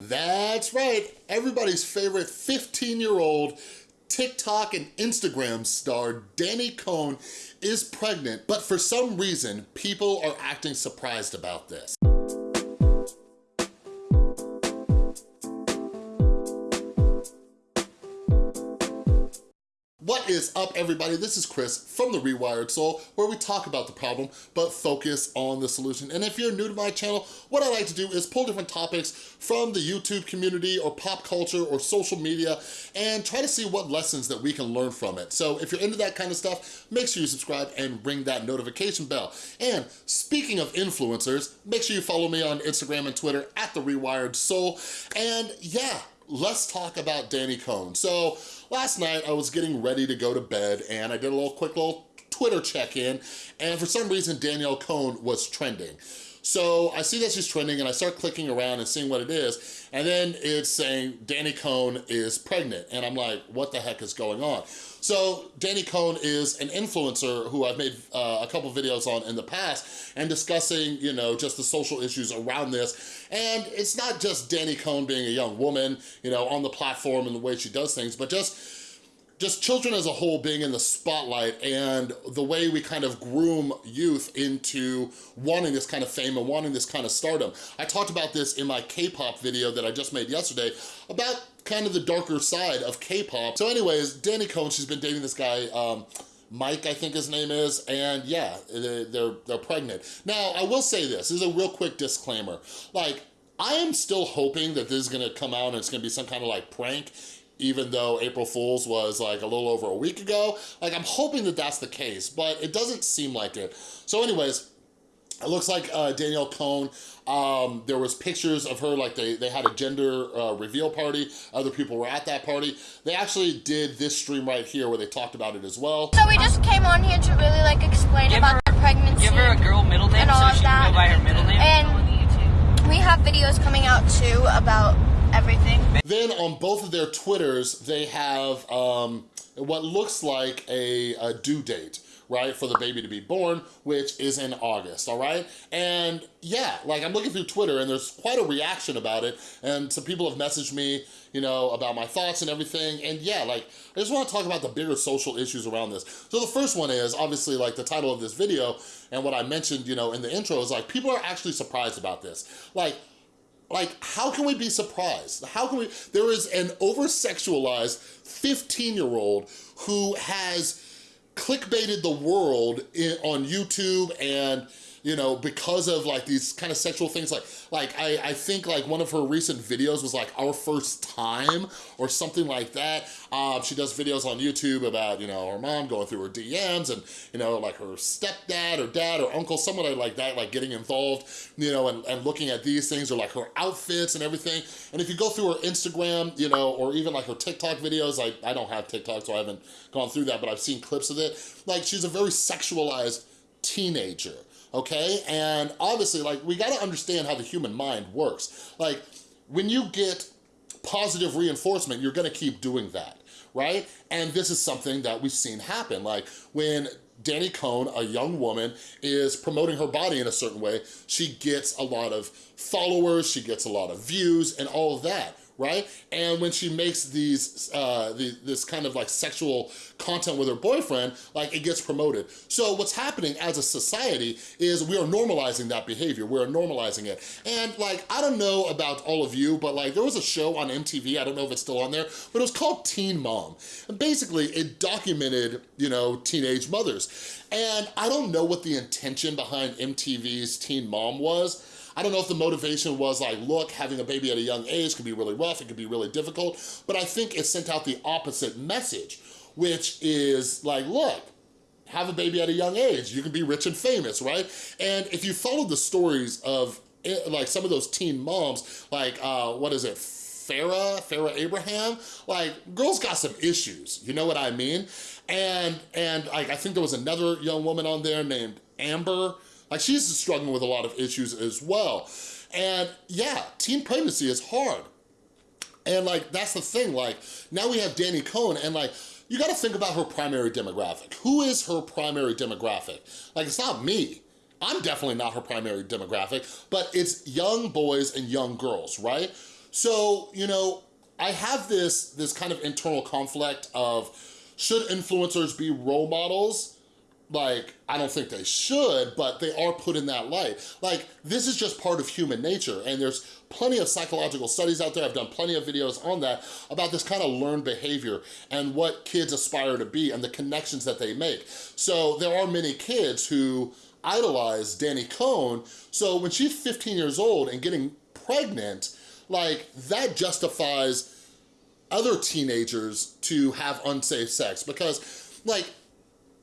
That's right, everybody's favorite 15-year-old TikTok and Instagram star Danny Cohn is pregnant, but for some reason, people are acting surprised about this. Is up, everybody? This is Chris from The Rewired Soul, where we talk about the problem, but focus on the solution. And if you're new to my channel, what I like to do is pull different topics from the YouTube community or pop culture or social media and try to see what lessons that we can learn from it. So if you're into that kind of stuff, make sure you subscribe and ring that notification bell. And speaking of influencers, make sure you follow me on Instagram and Twitter at The Rewired Soul. And yeah, let's talk about Danny Cohn. So last night I was getting ready to go to bed and I did a little quick little Twitter check-in and for some reason Danielle Cohn was trending. So I see that she's trending and I start clicking around and seeing what it is. And then it's saying Danny Cohn is pregnant. And I'm like, what the heck is going on? So Danny Cohn is an influencer who I've made uh, a couple videos on in the past and discussing, you know, just the social issues around this. And it's not just Danny Cohn being a young woman, you know, on the platform and the way she does things, but just just children as a whole being in the spotlight and the way we kind of groom youth into wanting this kind of fame and wanting this kind of stardom. I talked about this in my K-pop video that I just made yesterday about kind of the darker side of K-pop. So anyways, Danny Cohn, she's been dating this guy, um, Mike, I think his name is, and yeah, they're, they're pregnant. Now, I will say this, this is a real quick disclaimer. Like, I am still hoping that this is gonna come out and it's gonna be some kind of like prank even though April Fool's was like a little over a week ago. Like I'm hoping that that's the case, but it doesn't seem like it. So anyways, it looks like uh, Danielle Cohn, um, there was pictures of her, like they, they had a gender uh, reveal party. Other people were at that party. They actually did this stream right here where they talked about it as well. So we just came on here to really like explain give about her, the pregnancy. Give her a girl middle name and all so of she that. can go by her middle name. And we have videos coming out too about everything. Then on both of their Twitters, they have um, what looks like a, a due date right, for the baby to be born, which is in August, all right? And yeah, like I'm looking through Twitter and there's quite a reaction about it and some people have messaged me, you know, about my thoughts and everything. And yeah, like, I just wanna talk about the bigger social issues around this. So the first one is obviously like the title of this video and what I mentioned, you know, in the intro is like, people are actually surprised about this. Like, like, how can we be surprised? How can we, there is an over-sexualized 15-year-old who has clickbaited the world in, on YouTube and you know, because of like these kind of sexual things. Like, like I, I think like one of her recent videos was like our first time or something like that. Um, she does videos on YouTube about, you know, her mom going through her DMs and, you know, like her stepdad or dad or uncle, somebody like that, like getting involved, you know, and, and looking at these things or like her outfits and everything. And if you go through her Instagram, you know, or even like her TikTok videos, I, I don't have TikTok, so I haven't gone through that, but I've seen clips of it. Like she's a very sexualized teenager okay? And obviously, like, we gotta understand how the human mind works. Like, when you get positive reinforcement, you're gonna keep doing that, right? And this is something that we've seen happen. Like, when Danny Cohn, a young woman, is promoting her body in a certain way, she gets a lot of followers, she gets a lot of views, and all of that right? And when she makes these, uh, the, this kind of like sexual content with her boyfriend, like it gets promoted. So what's happening as a society is we are normalizing that behavior. We're normalizing it. And like, I don't know about all of you, but like there was a show on MTV, I don't know if it's still on there, but it was called Teen Mom. And basically it documented, you know, teenage mothers. And I don't know what the intention behind MTV's Teen Mom was, I don't know if the motivation was like, look, having a baby at a young age can be really rough, it can be really difficult, but I think it sent out the opposite message, which is like, look, have a baby at a young age, you can be rich and famous, right? And if you follow the stories of eh, like some of those teen moms, like, uh, what is it, Farrah, Farrah Abraham, like girls got some issues, you know what I mean? And and like I think there was another young woman on there named Amber, like she's struggling with a lot of issues as well. And yeah, teen pregnancy is hard. And like, that's the thing, like, now we have Danny Cohn and like, you gotta think about her primary demographic. Who is her primary demographic? Like, it's not me. I'm definitely not her primary demographic, but it's young boys and young girls, right? So, you know, I have this, this kind of internal conflict of should influencers be role models? Like, I don't think they should, but they are put in that light. Like, this is just part of human nature, and there's plenty of psychological studies out there, I've done plenty of videos on that, about this kind of learned behavior and what kids aspire to be and the connections that they make. So there are many kids who idolize Dani Cohn, so when she's 15 years old and getting pregnant, like, that justifies other teenagers to have unsafe sex because like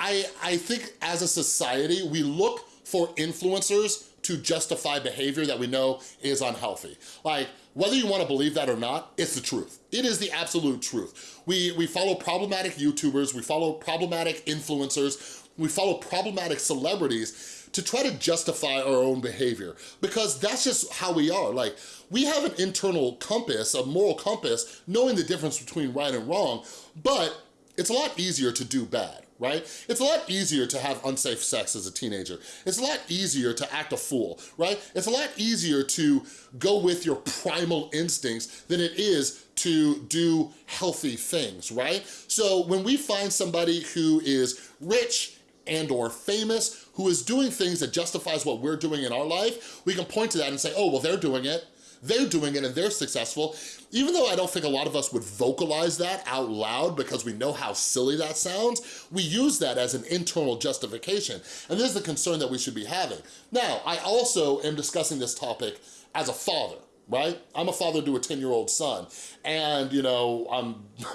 I, I think as a society, we look for influencers to justify behavior that we know is unhealthy. Like, whether you wanna believe that or not, it's the truth. It is the absolute truth. We, we follow problematic YouTubers, we follow problematic influencers, we follow problematic celebrities to try to justify our own behavior because that's just how we are. Like, we have an internal compass, a moral compass, knowing the difference between right and wrong, but it's a lot easier to do bad right? It's a lot easier to have unsafe sex as a teenager. It's a lot easier to act a fool, right? It's a lot easier to go with your primal instincts than it is to do healthy things, right? So when we find somebody who is rich and or famous, who is doing things that justifies what we're doing in our life, we can point to that and say, oh, well, they're doing it, they're doing it and they're successful. Even though I don't think a lot of us would vocalize that out loud because we know how silly that sounds, we use that as an internal justification. And this is the concern that we should be having. Now, I also am discussing this topic as a father, right? I'm a father to a 10-year-old son. And, you know, I'm,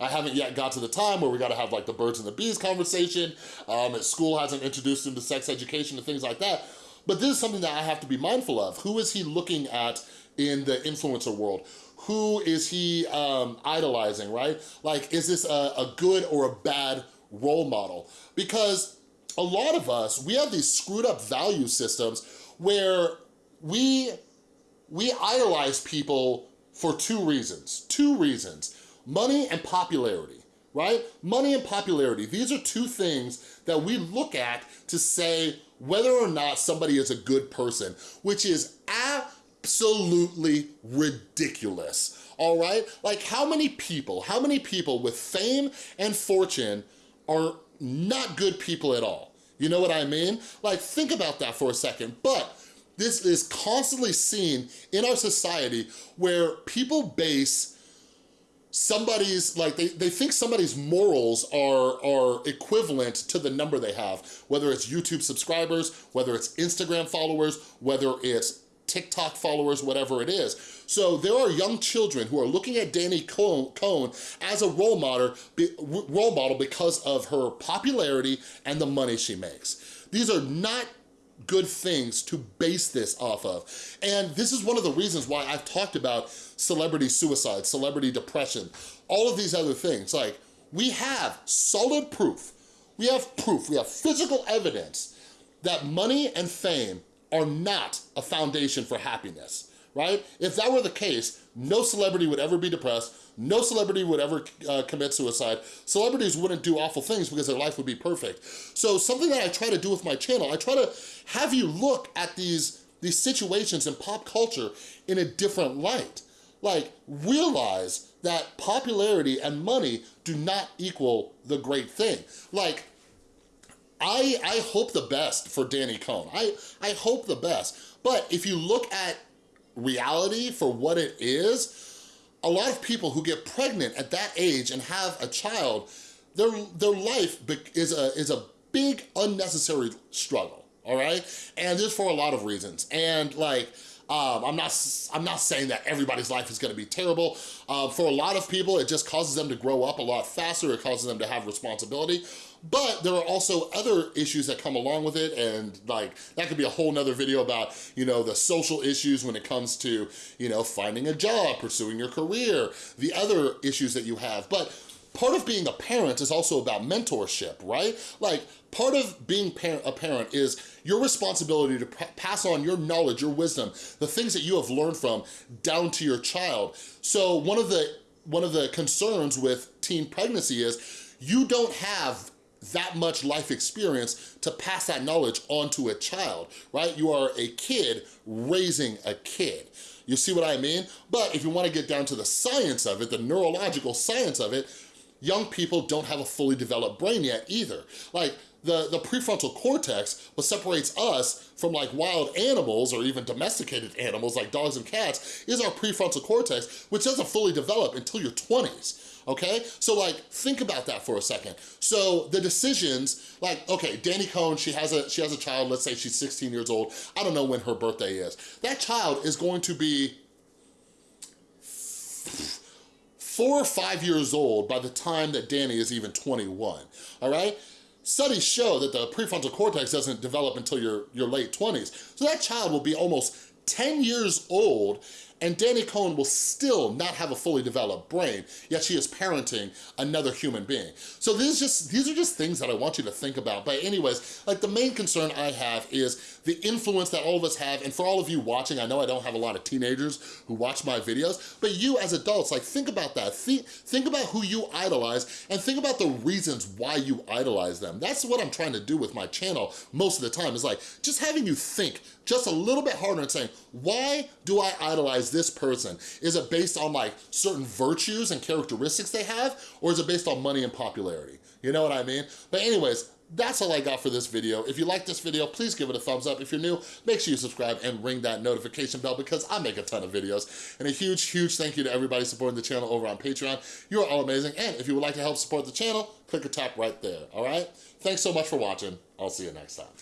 I haven't yet got to the time where we gotta have like the birds and the bees conversation. Um, school hasn't introduced him to sex education and things like that. But this is something that I have to be mindful of. Who is he looking at in the influencer world? Who is he um, idolizing, right? Like, is this a, a good or a bad role model? Because a lot of us, we have these screwed up value systems where we, we idolize people for two reasons, two reasons, money and popularity right? Money and popularity, these are two things that we look at to say whether or not somebody is a good person, which is absolutely ridiculous, all right? Like how many people, how many people with fame and fortune are not good people at all? You know what I mean? Like think about that for a second, but this is constantly seen in our society where people base somebody's like they, they think somebody's morals are are equivalent to the number they have whether it's youtube subscribers whether it's instagram followers whether it's tiktok followers whatever it is. So there are young children who are looking at dani cohn as a role model role model because of her popularity and the money she makes. These are not good things to base this off of. And this is one of the reasons why I've talked about celebrity suicide, celebrity depression, all of these other things. Like, we have solid proof, we have proof, we have physical evidence that money and fame are not a foundation for happiness right? If that were the case, no celebrity would ever be depressed, no celebrity would ever uh, commit suicide, celebrities wouldn't do awful things because their life would be perfect. So something that I try to do with my channel, I try to have you look at these, these situations in pop culture in a different light. Like, realize that popularity and money do not equal the great thing. Like, I, I hope the best for Danny Cohn. I, I hope the best. But if you look at reality for what it is, a lot of people who get pregnant at that age and have a child, their, their life is a, is a big unnecessary struggle, all right? And this for a lot of reasons. And like, um, I'm not I'm not saying that everybody's life is gonna be terrible. Uh, for a lot of people, it just causes them to grow up a lot faster. It causes them to have responsibility. But there are also other issues that come along with it and like, that could be a whole nother video about, you know, the social issues when it comes to, you know, finding a job, pursuing your career, the other issues that you have. But part of being a parent is also about mentorship, right? Like, part of being a parent is your responsibility to pass on your knowledge, your wisdom, the things that you have learned from down to your child. So one of the one of the concerns with teen pregnancy is you don't have that much life experience to pass that knowledge on to a child, right? You are a kid raising a kid. You see what I mean? But if you wanna get down to the science of it, the neurological science of it, young people don't have a fully developed brain yet either. Like, the, the prefrontal cortex, what separates us from like wild animals or even domesticated animals like dogs and cats, is our prefrontal cortex, which doesn't fully develop until your 20s okay? So like, think about that for a second. So the decisions, like, okay, Danny Cohn, she has a she has a child, let's say she's 16 years old. I don't know when her birthday is. That child is going to be four or five years old by the time that Danny is even 21, all right? Studies show that the prefrontal cortex doesn't develop until your, your late 20s. So that child will be almost 10 years old and Danny Cohn will still not have a fully developed brain, yet she is parenting another human being. So these, just, these are just things that I want you to think about. But anyways, like the main concern I have is the influence that all of us have, and for all of you watching, I know I don't have a lot of teenagers who watch my videos, but you as adults, like think about that. Think, think about who you idolize, and think about the reasons why you idolize them. That's what I'm trying to do with my channel most of the time, is like, just having you think just a little bit harder and saying, why do I idolize this person? Is it based on like certain virtues and characteristics they have, or is it based on money and popularity? You know what I mean? But anyways, that's all I got for this video. If you like this video, please give it a thumbs up. If you're new, make sure you subscribe and ring that notification bell because I make a ton of videos. And a huge, huge thank you to everybody supporting the channel over on Patreon. You are all amazing. And if you would like to help support the channel, click or tap right there, all right? Thanks so much for watching. I'll see you next time.